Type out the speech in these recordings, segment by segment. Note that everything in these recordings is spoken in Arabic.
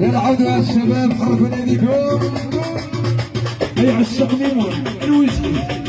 العودوا الشباب حركوا ناديكم هيا عشق ليمون الويسكي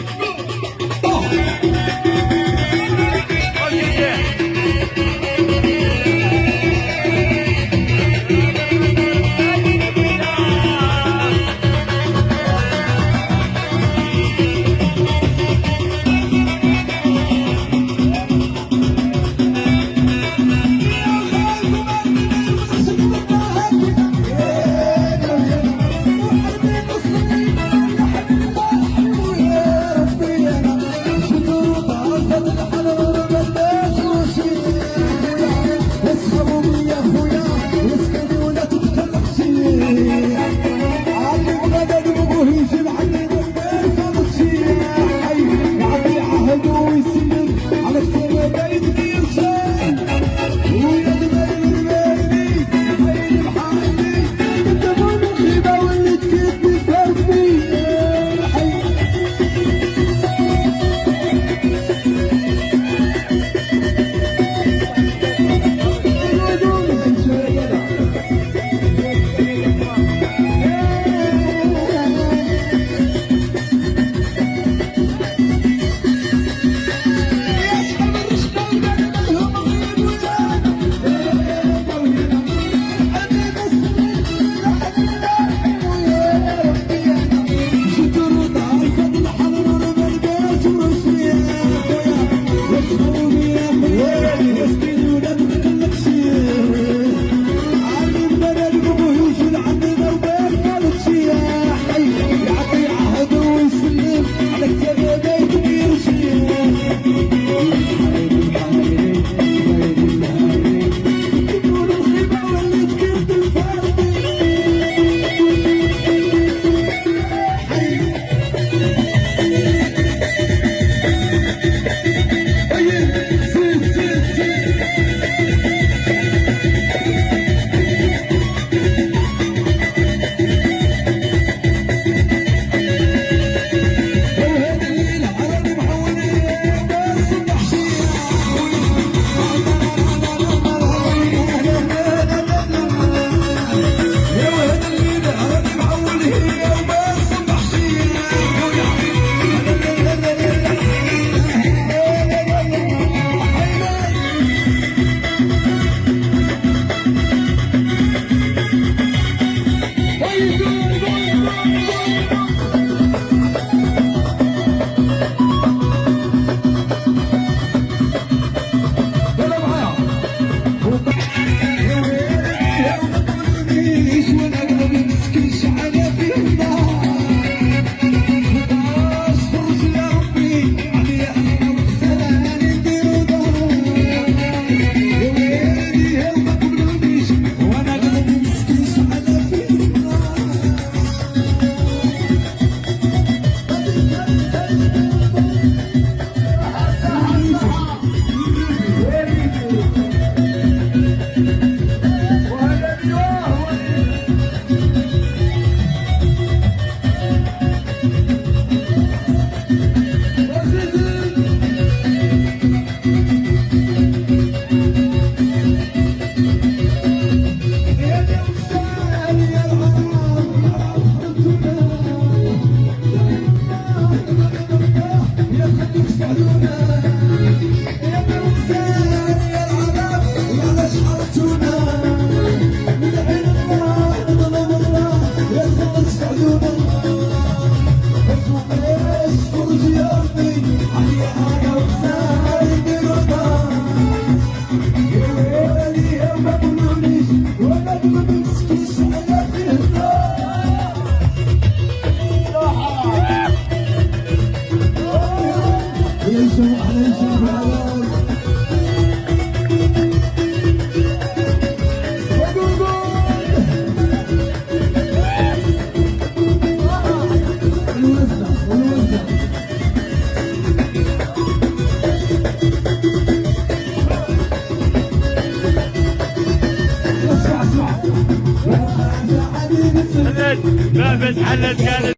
let's go.